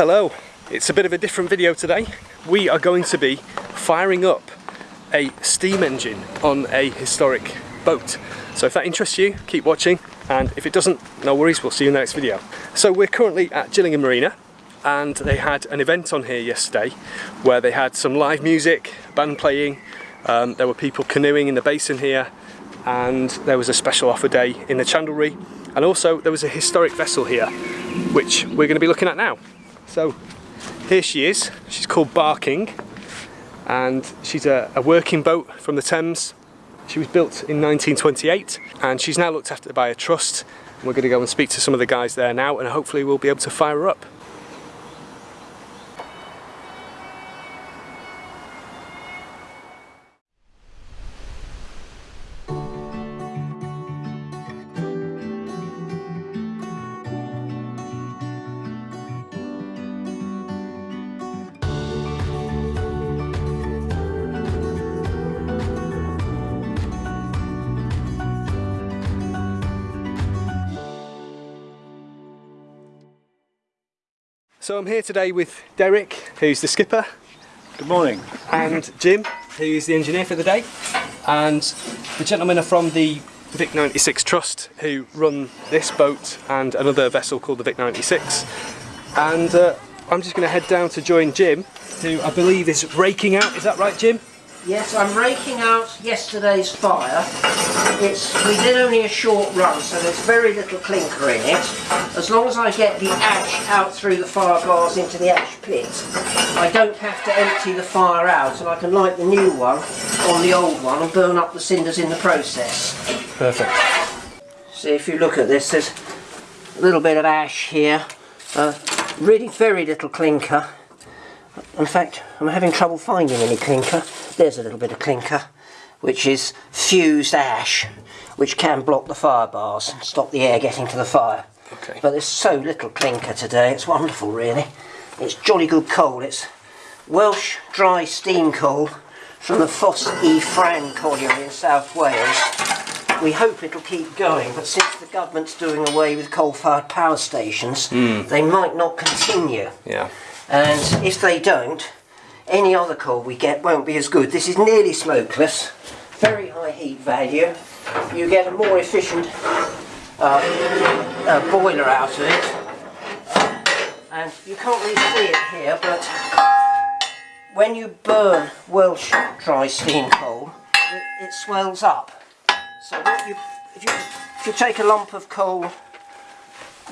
Hello, it's a bit of a different video today. We are going to be firing up a steam engine on a historic boat. So if that interests you, keep watching and if it doesn't, no worries, we'll see you in the next video. So we're currently at Gillingham Marina and they had an event on here yesterday where they had some live music, band playing, um, there were people canoeing in the basin here and there was a special offer day in the chandlery and also there was a historic vessel here which we're going to be looking at now. So here she is, she's called Barking and she's a, a working boat from the Thames. She was built in 1928 and she's now looked after by a trust. And we're going to go and speak to some of the guys there now and hopefully we'll be able to fire her up. So I'm here today with Derek, who's the skipper. Good morning. And Jim, who's the engineer for the day. And the gentlemen are from the Vic 96 Trust, who run this boat and another vessel called the Vic 96. And uh, I'm just going to head down to join Jim, who I believe is raking out. Is that right, Jim? Yes, I'm raking out yesterday's fire. It's We did only a short run, so there's very little clinker in it. As long as I get the ash out through the fire bars into the ash pit, I don't have to empty the fire out, and I can light the new one on the old one and burn up the cinders in the process. Perfect. See, if you look at this, there's a little bit of ash here. Uh, really very little clinker. In fact, I'm having trouble finding any clinker. There's a little bit of clinker, which is fused ash, which can block the fire bars and stop the air getting to the fire. Okay. But there's so little clinker today, it's wonderful really. It's jolly good coal. It's Welsh dry steam coal from the Foss E. Fran colliery in South Wales. We hope it'll keep going, but since the government's doing away with coal-fired power stations, hmm. they might not continue. Yeah. And if they don't, any other coal we get won't be as good. This is nearly smokeless, very high heat value. You get a more efficient uh, boiler out of it. And you can't really see it here, but when you burn Welsh dry steam coal, it, it swells up. So you, if, you, if you take a lump of coal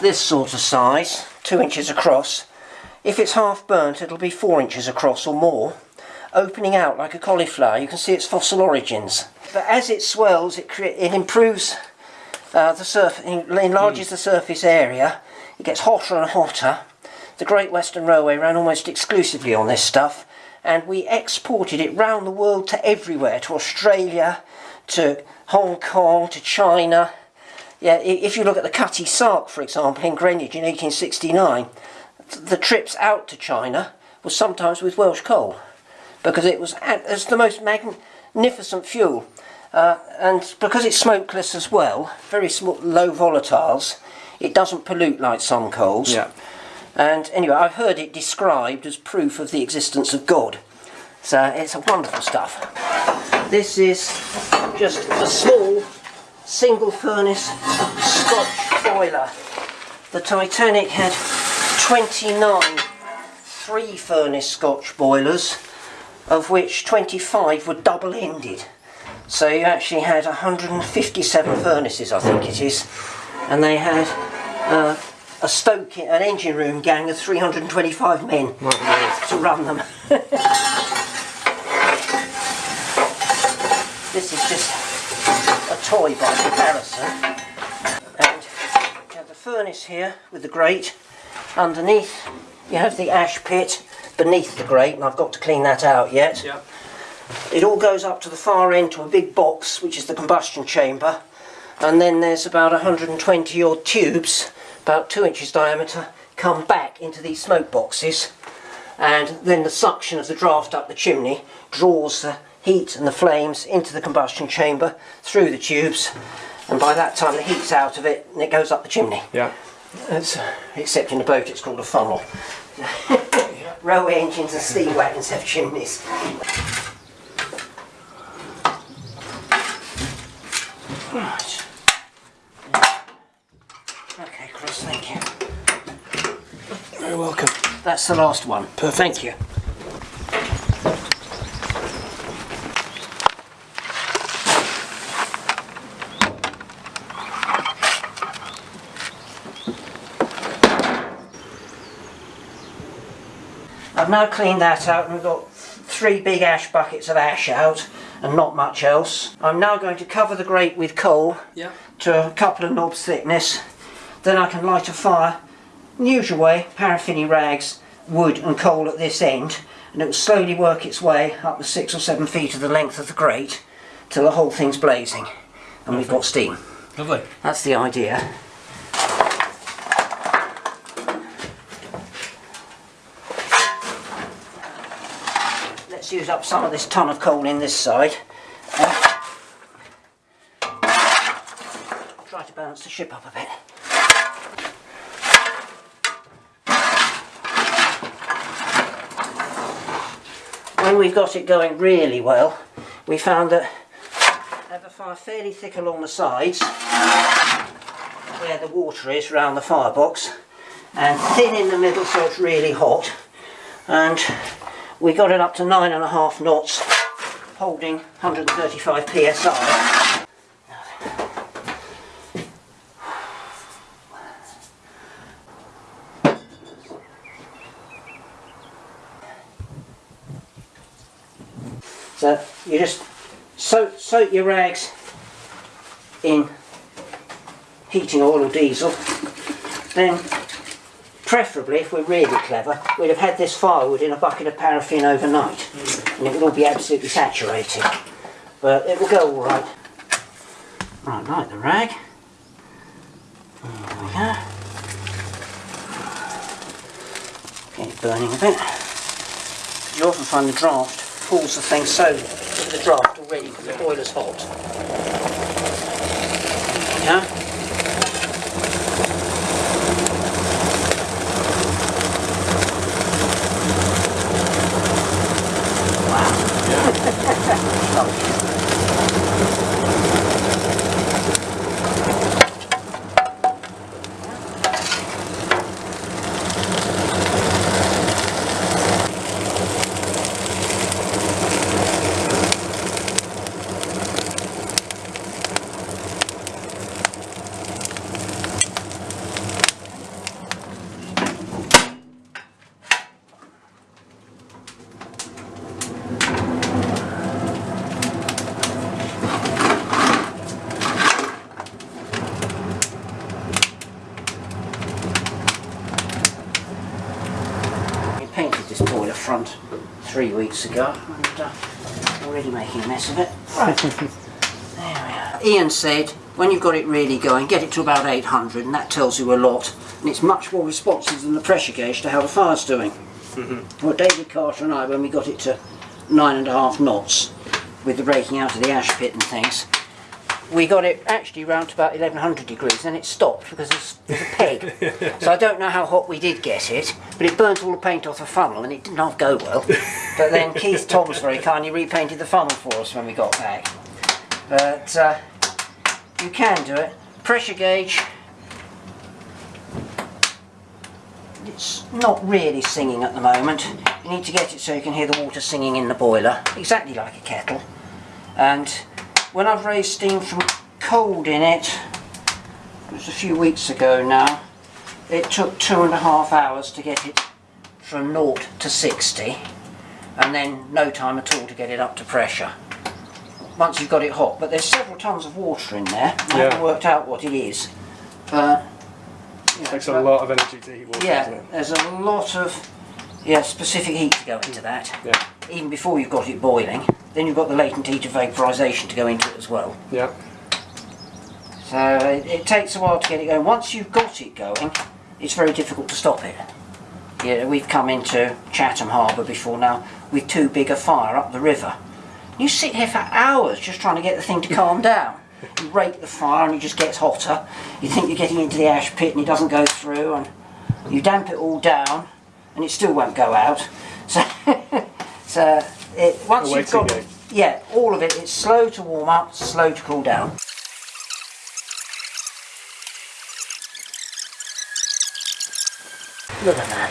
this sort of size, two inches across, if it's half burnt it'll be four inches across or more, opening out like a cauliflower. You can see its fossil origins. But as it swells it, it improves uh, the surface, enlarges mm. the surface area, it gets hotter and hotter. The Great Western Railway ran almost exclusively on this stuff and we exported it round the world to everywhere, to Australia, to Hong Kong, to China. Yeah, if you look at the Cutty Sark, for example, in Greenwich in 1869, the trips out to China was sometimes with Welsh coal because it was it's the most magnificent fuel uh, and because it's smokeless as well very small low volatiles it doesn't pollute like some coals. Yeah. and anyway I've heard it described as proof of the existence of God. So it's a wonderful stuff. This is just a small single furnace Scotch boiler. The Titanic had 29 three furnace Scotch boilers of which 25 were double ended so you actually had 157 furnaces I think it is and they had uh, a stoke an engine room gang of 325 men to run them. This is just a toy by comparison. And you have the furnace here with the grate underneath you have the ash pit beneath the grate and I've got to clean that out yet. Yeah. It all goes up to the far end to a big box which is the combustion chamber and then there's about 120 odd tubes about 2 inches diameter come back into these smoke boxes and then the suction of the draft up the chimney draws the heat and the flames into the combustion chamber through the tubes and by that time the heat's out of it and it goes up the chimney. Yeah. It's, except in a boat it's called a funnel. Railway engines and steam wagons have chimneys. Right. Okay, Chris, thank you. You're welcome. That's the last one. Perfect. Thank you. I've now cleaned that out and we've got three big ash buckets of ash out and not much else. I'm now going to cover the grate with coal Yeah. to a couple of knobs thickness. Then I can light a fire, in the usual way, paraffiny rags, wood and coal at this end, and it will slowly work its way up the six or seven feet of the length of the grate till the whole thing's blazing and we've got steam. Lovely. That's the idea. Use up some of this ton of coal in this side. Uh, try to balance the ship up a bit. When we've got it going really well, we found that have the fire fairly thick along the sides where the water is around the firebox and thin in the middle so it's really hot and we got it up to nine and a half knots holding 135 psi so you just soak, soak your rags in heating oil or diesel then preferably if we're really clever we'd have had this firewood in a bucket of paraffin overnight and it would all be absolutely saturated. But it will go all right. Right light the rag. There we go. Get it burning a bit. You often find the draft pulls the thing so the draft already because the boiler's hot. Yeah We painted this boiler front three weeks ago and uh, already making a mess of it. Right. there we are. Ian said when you've got it really going get it to about 800 and that tells you a lot and it's much more responsive than the pressure gauge to how the fire's doing. Well David Carter and I when we got it to nine and a half knots with the breaking out of the ash pit and things we got it actually round to about 1100 degrees and then it stopped because there's, there's a peg. So I don't know how hot we did get it but it burnt all the paint off the funnel and it didn't half go well. But then Keith Toms very kindly repainted the funnel for us when we got back. But uh, you can do it. Pressure gauge. It's not really singing at the moment. You need to get it so you can hear the water singing in the boiler exactly like a kettle. And when I've raised steam from cold in it, it was a few weeks ago now, it took two and a half hours to get it from 0 to 60 and then no time at all to get it up to pressure once you've got it hot but there's several tons of water in there I Yeah. haven't worked out what it is but know, Takes a lot of energy to heat water, yeah it? there's a lot of yeah specific heat to go into that Yeah. Even before you've got it boiling then you've got the latent heat of vaporisation to go into it as well Yeah. so it, it takes a while to get it going. Once you've got it going, it's very difficult to stop it. Yeah, we've come into Chatham Harbour before now with too big a fire up the river. You sit here for hours just trying to get the thing to calm down. you rake the fire and it just gets hotter. You think you're getting into the ash pit and it doesn't go through and you damp it all down and it still won't go out. So, so uh, it, once you've got, waiting game. yeah, all of it, it's slow to warm up, slow to cool down. Look at that.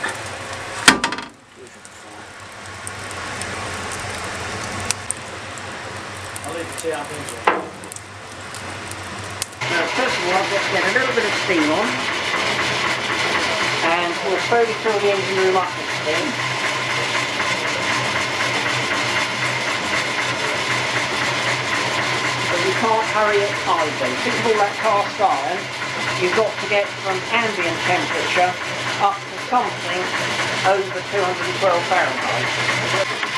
I'll leave the tea up into it. Now, first of all, I've got to get a little bit of steam on, and we'll slowly fill the engine room up with steam. You can't hurry it either. Because of all that cast iron, you've got to get from ambient temperature up to something over 212 Fahrenheit.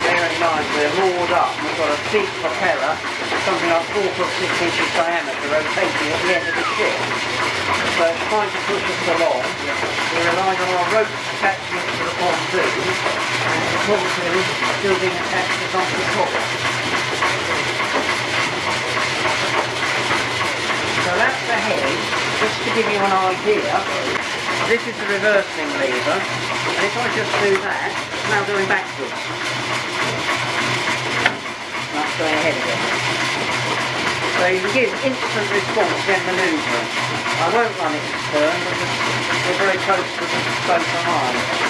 Bear in mind we're moored up and we've got a big propeller, something like four foot six inches diameter, rotating at the end of the ship. So it's trying to push us along. We're relying on our ropes attachment to the pontoon and the pontoon still being attached to something top. So that's the head, just to give you an idea. This is the reversing lever, and if I just do that, it's now going backwards. That's going ahead again. So you can give instant response when manoeuvring. I won't run it in turn because we're very close to the boat behind.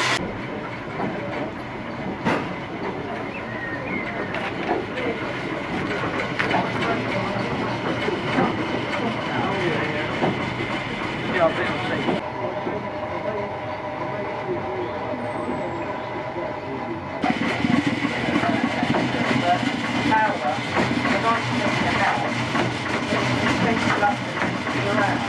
Yeah, I'll see. Power, the nice thing in the house, it takes you up to around.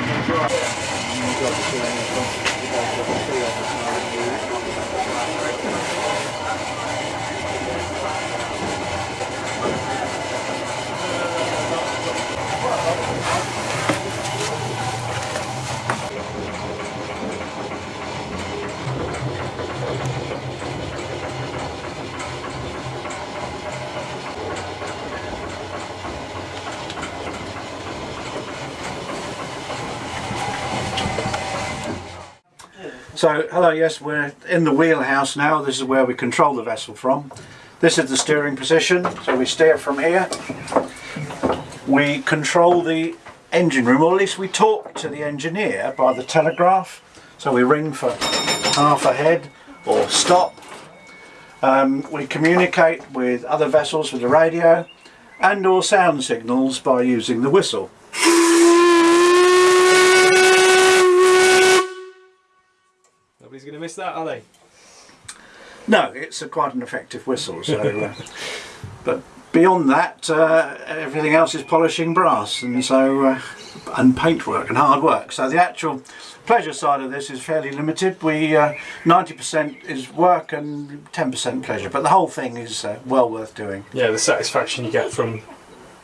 So, hello, yes, we're in the wheelhouse now. This is where we control the vessel from. This is the steering position, so we steer from here. We control the engine room, or at least we talk to the engineer by the telegraph. So we ring for half ahead or stop. Um, we communicate with other vessels with the radio and or sound signals by using the whistle. Nobody's going to miss that, are they? No, it's a, quite an effective whistle. So, uh, but beyond that, uh, everything else is polishing brass, and so uh, and paintwork and hard work. So the actual pleasure side of this is fairly limited. We ninety percent is work and ten percent pleasure, but the whole thing is uh, well worth doing. Yeah, the satisfaction you get from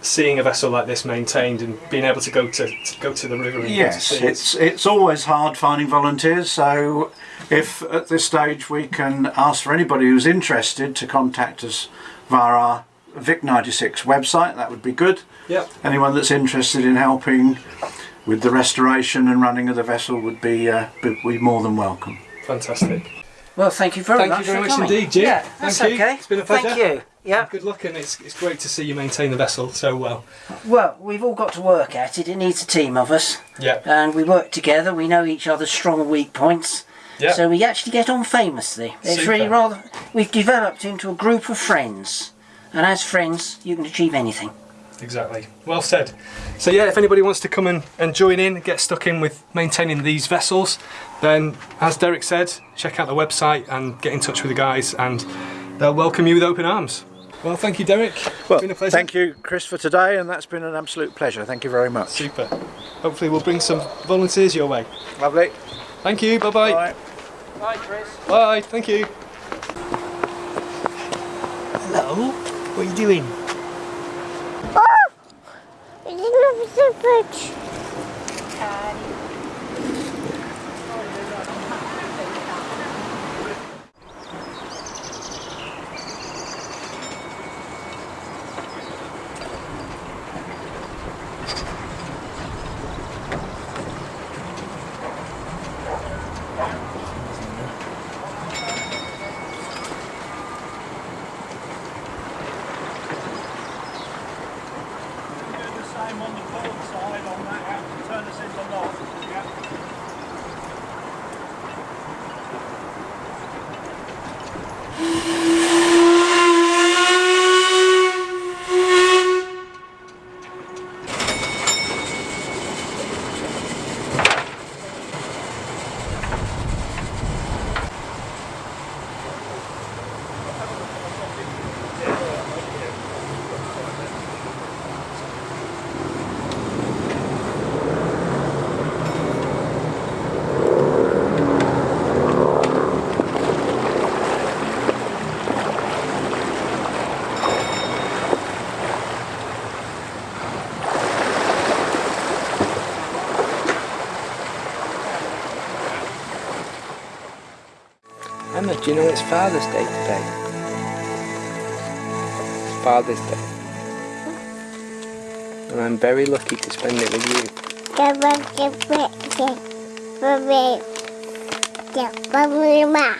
seeing a vessel like this maintained and being able to go to, to go to the river and Yes, go to sea. it's it's always hard finding volunteers. So, if at this stage we can ask for anybody who's interested to contact us via our Vic96 website, that would be good. Yep. Anyone that's interested in helping with the restoration and running of the vessel would be uh, be, be more than welcome. Fantastic. Well, thank you very Thank much. you very for much coming. indeed, Jim. Yeah, Thank that's you. okay. It's been a pleasure. Thank you. Yeah. Good luck, and it's, it's great to see you maintain the vessel so well. Well, we've all got to work at it. It needs a team of us, Yeah. and we work together. We know each other's strong and weak points. Yeah. So we actually get on famously. It's Super. really rather. We've developed into a group of friends, and as friends, you can achieve anything. Exactly. Well said. So yeah, if anybody wants to come and, and join in, get stuck in with maintaining these vessels, then as Derek said, check out the website and get in touch with the guys and they'll welcome you with open arms. Well, thank you, Derek. Well, been a pleasure. thank you, Chris, for today, and that's been an absolute pleasure. Thank you very much. Super. Hopefully we'll bring some volunteers your way. Lovely. Thank you. Bye-bye. Bye. Bye, Chris. Bye. Thank you. Hello? What are you doing? Ah! It's not so much. Emma, do you know it's Father's Day today? It's Father's Day. And I'm very lucky to spend it with you. The bucket bucket for me. The mama.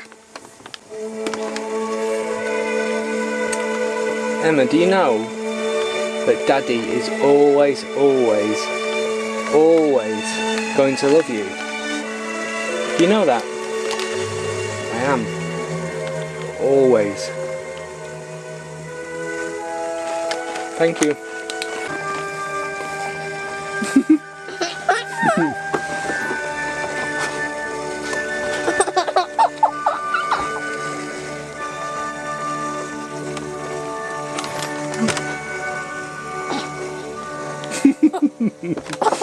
Emma, do you know that Daddy is always, always, always going to love you? Do you know that? I am. Always. Thank you.